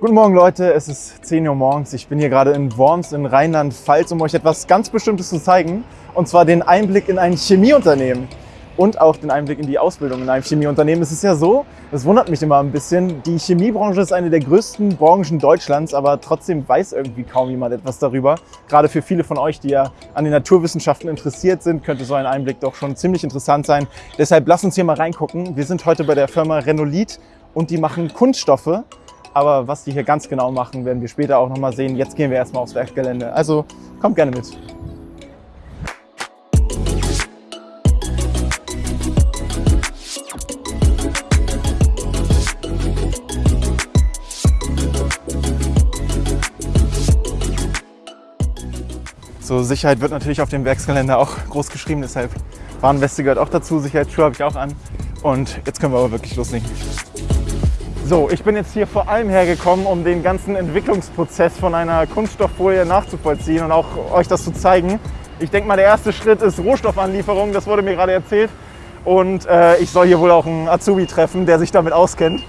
Guten Morgen Leute, es ist 10 Uhr morgens. Ich bin hier gerade in Worms in Rheinland-Pfalz, um euch etwas ganz Bestimmtes zu zeigen. Und zwar den Einblick in ein Chemieunternehmen und auch den Einblick in die Ausbildung in einem Chemieunternehmen. Es ist ja so, das wundert mich immer ein bisschen, die Chemiebranche ist eine der größten Branchen Deutschlands, aber trotzdem weiß irgendwie kaum jemand etwas darüber. Gerade für viele von euch, die ja an den Naturwissenschaften interessiert sind, könnte so ein Einblick doch schon ziemlich interessant sein. Deshalb lasst uns hier mal reingucken. Wir sind heute bei der Firma Renolit und die machen Kunststoffe aber was die hier ganz genau machen, werden wir später auch nochmal sehen. Jetzt gehen wir erstmal aufs Werkgelände. Also kommt gerne mit. So, Sicherheit wird natürlich auf dem Werksgelände auch groß geschrieben, deshalb Warnweste gehört auch dazu, Sicherheitsschuhe habe ich auch an. Und jetzt können wir aber wirklich loslegen. So, ich bin jetzt hier vor allem hergekommen, um den ganzen Entwicklungsprozess von einer Kunststofffolie nachzuvollziehen und auch euch das zu zeigen. Ich denke mal, der erste Schritt ist Rohstoffanlieferung, das wurde mir gerade erzählt. Und äh, ich soll hier wohl auch einen Azubi treffen, der sich damit auskennt.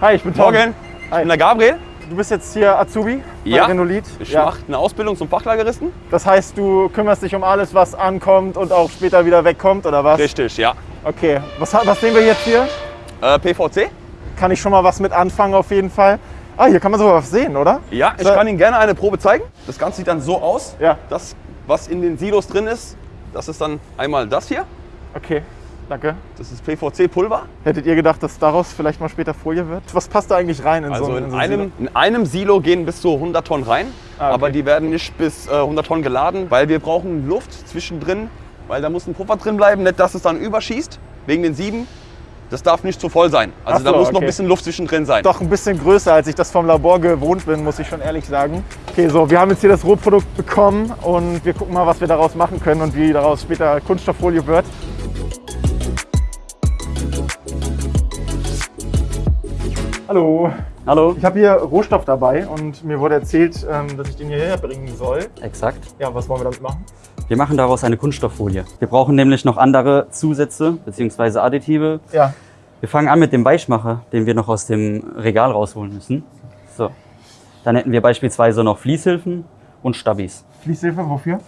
Hi, ich bin Tom. Morgen, ich Hi. bin der Gabriel. Du bist jetzt hier Azubi ja, bei Renolit. ich ja. mache eine Ausbildung zum Fachlageristen. Das heißt, du kümmerst dich um alles, was ankommt und auch später wieder wegkommt, oder was? Richtig, ja. Okay, was, was sehen wir jetzt hier? Äh, PVC kann ich schon mal was mit anfangen auf jeden Fall. Ah, hier kann man sogar was sehen, oder? Ja, ich kann Ihnen gerne eine Probe zeigen. Das Ganze sieht dann so aus. Ja. Das, was in den Silos drin ist, das ist dann einmal das hier. Okay, danke. Das ist PVC-Pulver. Hättet ihr gedacht, dass daraus vielleicht mal später Folie wird? Was passt da eigentlich rein in also so, in, in so einem, Silo? In einem Silo gehen bis zu 100 Tonnen rein, ah, okay. aber die werden nicht bis äh, 100 Tonnen geladen, weil wir brauchen Luft zwischendrin, weil da muss ein Puffer drin bleiben, nicht dass es dann überschießt, wegen den Sieben. Das darf nicht zu voll sein. Also so, da muss okay. noch ein bisschen Luft zwischendrin sein. Doch ein bisschen größer, als ich das vom Labor gewohnt bin, muss ich schon ehrlich sagen. Okay, so, wir haben jetzt hier das Rohprodukt bekommen und wir gucken mal, was wir daraus machen können und wie daraus später Kunststofffolie wird. Hallo. Hallo. Ich habe hier Rohstoff dabei und mir wurde erzählt, ähm, dass ich den hierher bringen soll. Exakt. Ja, was wollen wir damit machen? Wir machen daraus eine Kunststofffolie. Wir brauchen nämlich noch andere Zusätze bzw. Additive. Ja. Wir fangen an mit dem Weichmacher, den wir noch aus dem Regal rausholen müssen. So. Dann hätten wir beispielsweise noch Fließhilfen und Stabis. Fließhilfe wofür?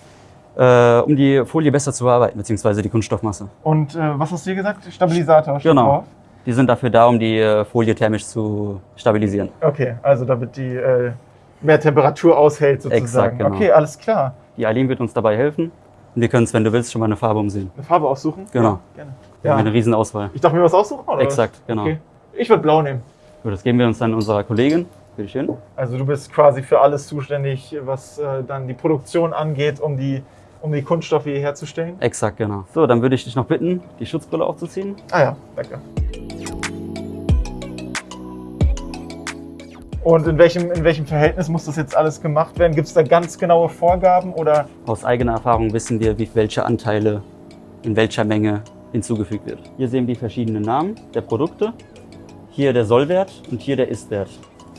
Äh, um die Folie besser zu bearbeiten, beziehungsweise die Kunststoffmasse. Und äh, was hast du hier gesagt? Stabilisator? Genau. Drauf. Die sind dafür da, um die äh, Folie thermisch zu stabilisieren. Okay, also damit die äh, mehr Temperatur aushält sozusagen. Exakt, genau. Okay, alles klar. Die Eileen wird uns dabei helfen. Und wir können es, wenn du willst, schon mal eine Farbe umsehen. Eine Farbe aussuchen? Genau. Ja, gerne. Wir ja. haben eine riesen Auswahl. Ich darf mir was aussuchen? Oder? Exakt, genau. Okay. Ich würde blau nehmen. Gut, das geben wir uns dann unserer Kollegin. Bitte schön. Also du bist quasi für alles zuständig, was äh, dann die Produktion angeht, um die, um die Kunststoffe hier herzustellen? Exakt, genau. So, dann würde ich dich noch bitten, die Schutzbrille aufzuziehen. Ah ja, danke. Und in welchem, in welchem Verhältnis muss das jetzt alles gemacht werden? Gibt es da ganz genaue Vorgaben? Oder? Aus eigener Erfahrung wissen wir, wie, welche Anteile in welcher Menge hinzugefügt wird. Hier sehen wir die verschiedenen Namen der Produkte. Hier der Sollwert und hier der Istwert.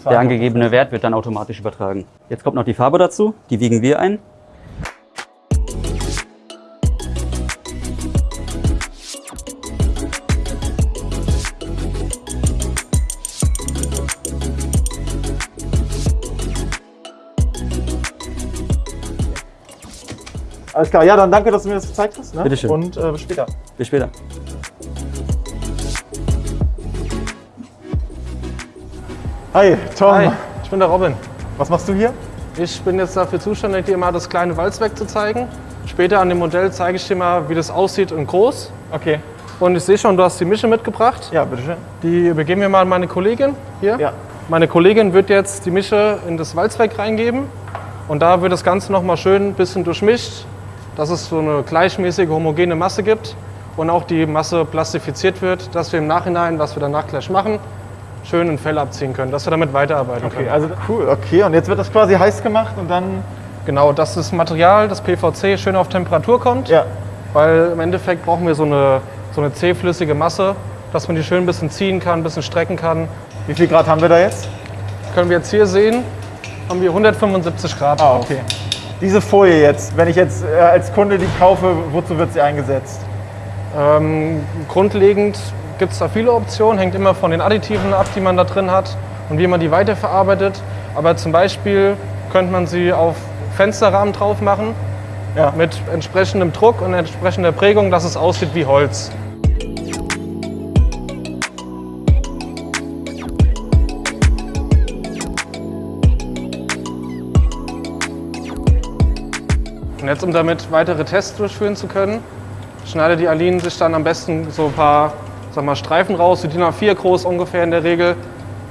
Der angegebene Wert wird dann automatisch übertragen. Jetzt kommt noch die Farbe dazu, die wiegen wir ein. Alles klar, ja, dann danke, dass du mir das gezeigt hast. Ne? Bitteschön. Und äh, bis später. Bis später. Hi, Tom. Hi, ich bin der Robin. Was machst du hier? Ich bin jetzt dafür zuständig, dir mal das kleine Walzwerk zu zeigen. Später an dem Modell zeige ich dir mal, wie das aussieht in groß. Okay. Und ich sehe schon, du hast die Mische mitgebracht. Ja, bitteschön. Die übergeben wir mal an meine Kollegin hier. Ja. Meine Kollegin wird jetzt die Mische in das Walzwerk reingeben. Und da wird das Ganze noch mal schön ein bisschen durchmischt, dass es so eine gleichmäßige, homogene Masse gibt und auch die Masse plastifiziert wird, dass wir im Nachhinein, was wir danach gleich machen, schön ein Fell abziehen können, dass wir damit weiterarbeiten okay, können. Also cool, okay. Und jetzt wird das quasi heiß gemacht und dann... Genau, dass das Material, das PVC, schön auf Temperatur kommt. Ja. Weil im Endeffekt brauchen wir so eine, so eine zähflüssige Masse, dass man die schön ein bisschen ziehen kann, ein bisschen strecken kann. Wie viel Grad haben wir da jetzt? Können wir jetzt hier sehen, haben wir 175 Grad. Ah, okay. Diese Folie jetzt, wenn ich jetzt äh, als Kunde die kaufe, wozu wird sie eingesetzt? Ähm, grundlegend gibt es da viele Optionen, hängt immer von den Additiven ab, die man da drin hat. und wie man die weiterverarbeitet. Aber zum Beispiel könnte man sie auf Fensterrahmen drauf machen ja. mit entsprechendem Druck und entsprechender Prägung, dass es aussieht wie Holz. Und jetzt, um damit weitere Tests durchführen zu können, schneidet die Aline sich dann am besten so ein paar sag mal, Streifen raus, die DIN A4 groß ungefähr in der Regel,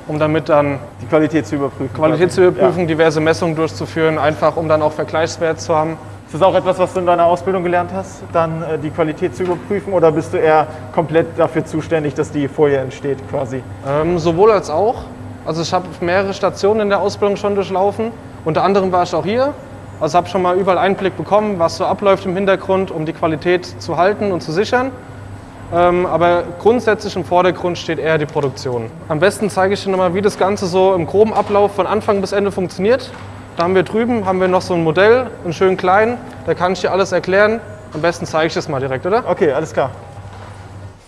um damit dann die Qualität zu überprüfen. Qualität zu überprüfen, ja. diverse Messungen durchzuführen, einfach um dann auch Vergleichswert zu haben. Ist das auch etwas, was du in deiner Ausbildung gelernt hast, dann äh, die Qualität zu überprüfen oder bist du eher komplett dafür zuständig, dass die Folie entsteht quasi? Ähm, sowohl als auch. Also ich habe mehrere Stationen in der Ausbildung schon durchlaufen. Unter anderem war ich auch hier. Also habe schon mal überall Einblick bekommen, was so abläuft im Hintergrund, um die Qualität zu halten und zu sichern. Ähm, aber grundsätzlich im Vordergrund steht eher die Produktion. Am besten zeige ich dir nochmal, wie das Ganze so im groben Ablauf von Anfang bis Ende funktioniert. Da haben wir drüben haben wir noch so ein Modell, einen schönen kleinen. Da kann ich dir alles erklären. Am besten zeige ich das mal direkt, oder? Okay, alles klar.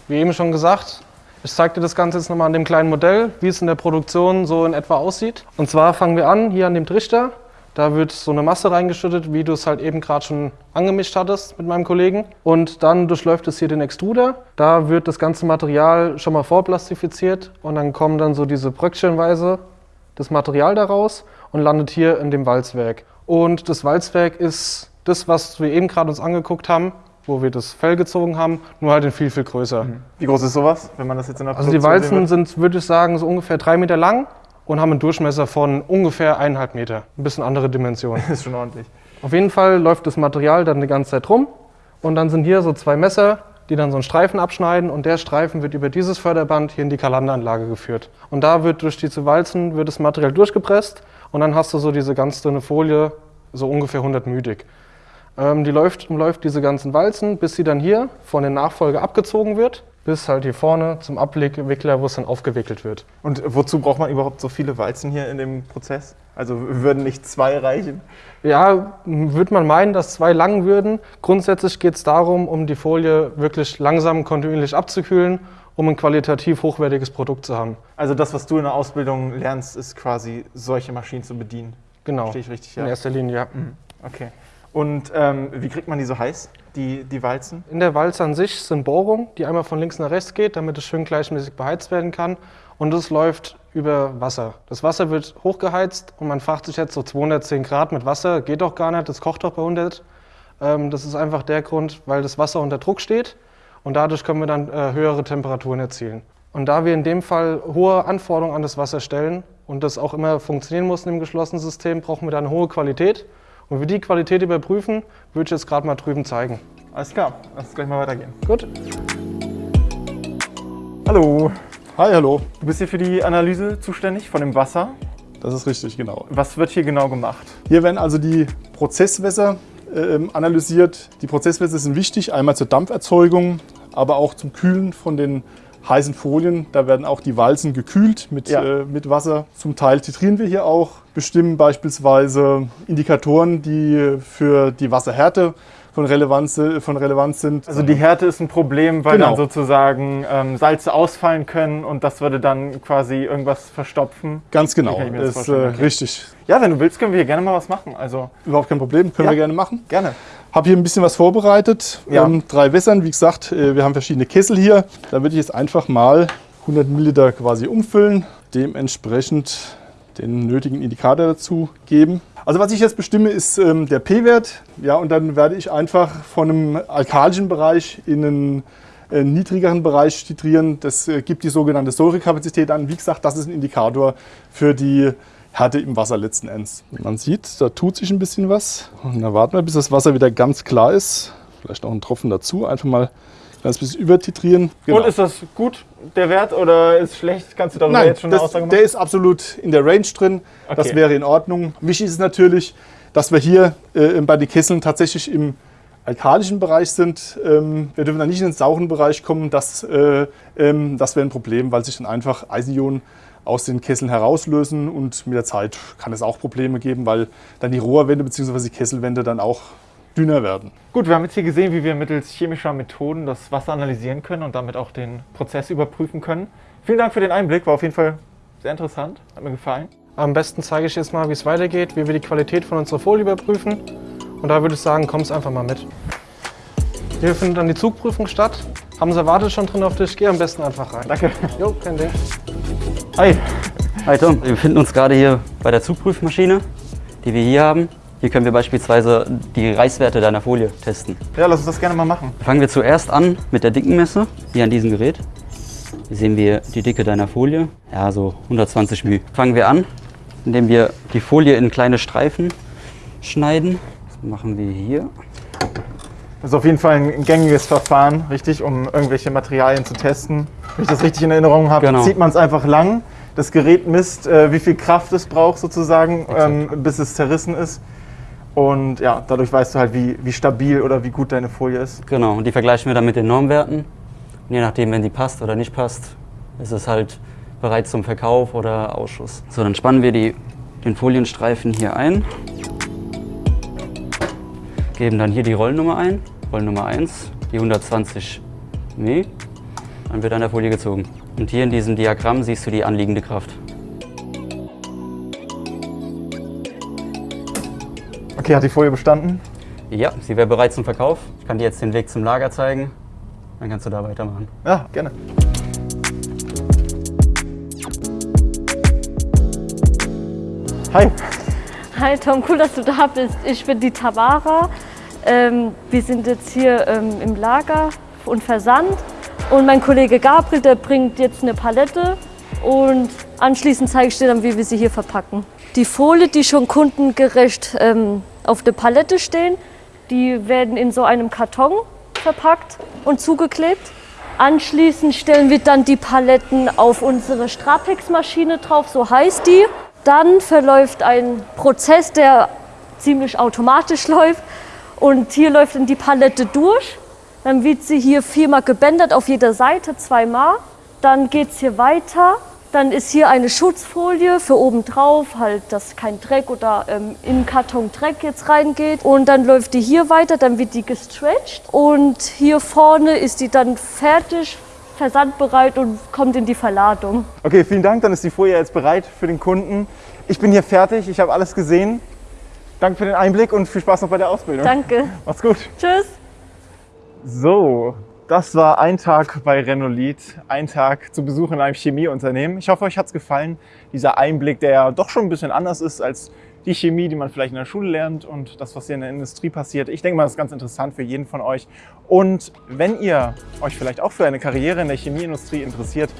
Wie eben schon gesagt, ich zeige dir das Ganze jetzt nochmal an dem kleinen Modell, wie es in der Produktion so in etwa aussieht. Und zwar fangen wir an hier an dem Trichter. Da wird so eine Masse reingeschüttet, wie du es halt eben gerade schon angemischt hattest mit meinem Kollegen. Und dann durchläuft es hier den Extruder. Da wird das ganze Material schon mal vorplastifiziert und dann kommen dann so diese Bröckchenweise das Material daraus und landet hier in dem Walzwerk. Und das Walzwerk ist das, was wir eben gerade uns angeguckt haben, wo wir das Fell gezogen haben, nur halt in viel, viel größer. Mhm. Wie groß ist sowas, wenn man das jetzt in der Also die Walzen sind, würde ich sagen, so ungefähr drei Meter lang und haben einen Durchmesser von ungefähr eineinhalb Meter. Ein bisschen andere Dimension. Ist schon ordentlich. Auf jeden Fall läuft das Material dann die ganze Zeit rum und dann sind hier so zwei Messer, die dann so einen Streifen abschneiden und der Streifen wird über dieses Förderband hier in die Kalanderanlage geführt. Und da wird durch diese Walzen wird das Material durchgepresst und dann hast du so diese ganz dünne Folie, so ungefähr 100 müdig. Ähm, die läuft, läuft diese ganzen Walzen, bis sie dann hier von den Nachfolger abgezogen wird bis halt hier vorne zum Abwickler, wo es dann aufgewickelt wird. Und wozu braucht man überhaupt so viele Walzen hier in dem Prozess? Also würden nicht zwei reichen? Ja, würde man meinen, dass zwei lang würden. Grundsätzlich geht es darum, um die Folie wirklich langsam kontinuierlich abzukühlen, um ein qualitativ hochwertiges Produkt zu haben. Also das, was du in der Ausbildung lernst, ist quasi solche Maschinen zu bedienen? Genau, Verstehe ich richtig, ja? in erster Linie, ja. Mhm. Okay. Und ähm, wie kriegt man die so heiß, die, die Walzen? In der Walze an sich sind Bohrungen, die einmal von links nach rechts geht, damit es schön gleichmäßig beheizt werden kann. Und es läuft über Wasser. Das Wasser wird hochgeheizt und man fragt sich jetzt so 210 Grad mit Wasser, geht doch gar nicht, das kocht doch bei 100. Ähm, das ist einfach der Grund, weil das Wasser unter Druck steht und dadurch können wir dann äh, höhere Temperaturen erzielen. Und da wir in dem Fall hohe Anforderungen an das Wasser stellen und das auch immer funktionieren muss in dem geschlossenen System, brauchen wir dann hohe Qualität. Und wir die Qualität überprüfen, würde ich jetzt gerade mal drüben zeigen. Alles klar, lass uns gleich mal weitergehen. Gut. Hallo. Hi, hallo. Du bist hier für die Analyse zuständig von dem Wasser. Das ist richtig, genau. Was wird hier genau gemacht? Hier werden also die Prozesswässer äh, analysiert. Die Prozesswässer sind wichtig, einmal zur Dampferzeugung, aber auch zum Kühlen von den heißen Folien. Da werden auch die Walzen gekühlt mit, ja. äh, mit Wasser. Zum Teil titrieren wir hier auch, bestimmen beispielsweise Indikatoren, die für die Wasserhärte von Relevanz, von Relevanz sind. Also die Härte ist ein Problem, weil genau. dann sozusagen ähm, Salze ausfallen können und das würde dann quasi irgendwas verstopfen. Ganz genau, ist äh, richtig. Ja, wenn du willst, können wir hier gerne mal was machen. Also Überhaupt kein Problem, können ja. wir gerne machen. Gerne. Habe hier ein bisschen was vorbereitet. Ja. Ähm, drei Wässern, wie gesagt, äh, wir haben verschiedene Kessel hier. Da würde ich jetzt einfach mal 100 Milliliter quasi umfüllen. Dementsprechend den nötigen Indikator dazu geben. Also was ich jetzt bestimme, ist ähm, der P-Wert. Ja, und dann werde ich einfach von einem alkalischen Bereich in einen äh, niedrigeren Bereich titrieren. Das äh, gibt die sogenannte Säurekapazität an. Wie gesagt, das ist ein Indikator für die Härte im Wasser letzten Endes. Man sieht, da tut sich ein bisschen was. Und dann warten wir, bis das Wasser wieder ganz klar ist. Vielleicht noch einen Tropfen dazu. Einfach mal ein bisschen übertitrieren. Genau. Und ist das gut, der Wert, oder ist schlecht? Kannst du darüber Nein, jetzt schon das, eine Aussage machen? Der ist absolut in der Range drin. Okay. Das wäre in Ordnung. Wichtig ist natürlich, dass wir hier äh, bei den Kesseln tatsächlich im alkalischen Bereich sind. Ähm, wir dürfen dann nicht in den sauren Bereich kommen. Das, äh, ähm, das wäre ein Problem, weil sich dann einfach Eisenionen aus den Kesseln herauslösen und mit der Zeit kann es auch Probleme geben, weil dann die Rohrwände bzw. die Kesselwände dann auch dünner werden. Gut, wir haben jetzt hier gesehen, wie wir mittels chemischer Methoden das Wasser analysieren können und damit auch den Prozess überprüfen können. Vielen Dank für den Einblick, war auf jeden Fall Sehr interessant, hat mir gefallen. Am besten zeige ich jetzt mal, wie es weitergeht, wie wir die Qualität von unserer Folie überprüfen. Und da würde ich sagen, kommst einfach mal mit. Hier findet dann die Zugprüfung statt. Haben sie erwartet schon drin auf dich? Geh am besten einfach rein. Danke. Jo, kein Ding. Hi. Hi Tom, wir befinden uns gerade hier bei der Zugprüfmaschine, die wir hier haben. Hier können wir beispielsweise die Reißwerte deiner Folie testen. Ja, lass uns das gerne mal machen. Fangen wir zuerst an mit der Dickenmesse, hier an diesem Gerät. Hier sehen wir die Dicke deiner Folie, ja so 120 μ. Fangen wir an, indem wir die Folie in kleine Streifen schneiden. Das machen wir hier. Das ist auf jeden Fall ein gängiges Verfahren, richtig, um irgendwelche Materialien zu testen. Wenn ich das richtig in Erinnerung habe, Genau. zieht man es einfach lang. Das Gerät misst, äh, wie viel Kraft es braucht sozusagen, ähm, bis es zerrissen ist. Und ja, dadurch weißt du halt, wie, wie stabil oder wie gut deine Folie ist. Genau, und die vergleichen wir dann mit den Normwerten. Und je nachdem, wenn die passt oder nicht passt, ist es halt bereit zum Verkauf oder Ausschuss. So, dann spannen wir die, den Folienstreifen hier ein. Geben dann hier die Rollnummer ein, Rollnummer 1, die 120 μ. Dann wird an der Folie gezogen. Und hier in diesem Diagramm siehst du die anliegende Kraft. Okay, hat die Folie bestanden? Ja, sie wäre bereit zum Verkauf. Ich kann dir jetzt den Weg zum Lager zeigen. Dann kannst du da weitermachen. Ja, gerne. Hi. Hi Tom, cool, dass du da bist. Ich bin die Tamara. Ähm, wir sind jetzt hier ähm, im Lager und Versand. Und mein Kollege Gabriel, der bringt jetzt eine Palette. Und anschließend zeige ich dir dann, wie wir sie hier verpacken. Die Folie, die schon kundengerecht ähm, auf der Palette stehen, die werden in so einem Karton verpackt und zugeklebt. Anschließend stellen wir dann die Paletten auf unsere Strapex-Maschine drauf, so heißt die. Dann verläuft ein Prozess, der ziemlich automatisch läuft. Und hier läuft dann die Palette durch. Dann wird sie hier viermal gebändert auf jeder Seite, zweimal. Dann geht es hier weiter. Dann ist hier eine Schutzfolie für oben drauf, halt, dass kein Dreck oder ähm, im Karton Dreck jetzt reingeht. Und dann läuft die hier weiter, dann wird die gestretched. Und hier vorne ist die dann fertig, versandbereit und kommt in die Verladung. Okay, vielen Dank. Dann ist die Folie jetzt bereit für den Kunden. Ich bin hier fertig. Ich habe alles gesehen. Danke für den Einblick und viel Spaß noch bei der Ausbildung. Danke. Mach's gut. Tschüss. So, das war ein Tag bei Renolith, ein Tag zu Besuch in einem Chemieunternehmen. Ich hoffe, euch hat's gefallen. Dieser Einblick, der ja doch schon ein bisschen anders ist als die Chemie, die man vielleicht in der Schule lernt und das, was hier in der Industrie passiert. Ich denke mal, das ist ganz interessant für jeden von euch. Und wenn ihr euch vielleicht auch für eine Karriere in der Chemieindustrie interessiert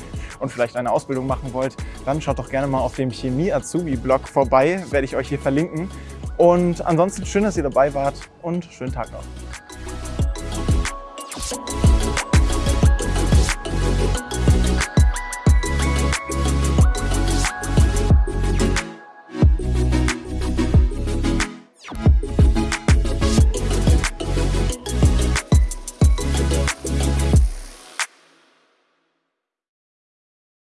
und vielleicht eine Ausbildung machen wollt, dann schaut doch gerne mal auf dem Chemie-Azubi-Blog vorbei, werde ich euch hier verlinken. Und ansonsten schön, dass ihr dabei wart und schönen Tag noch.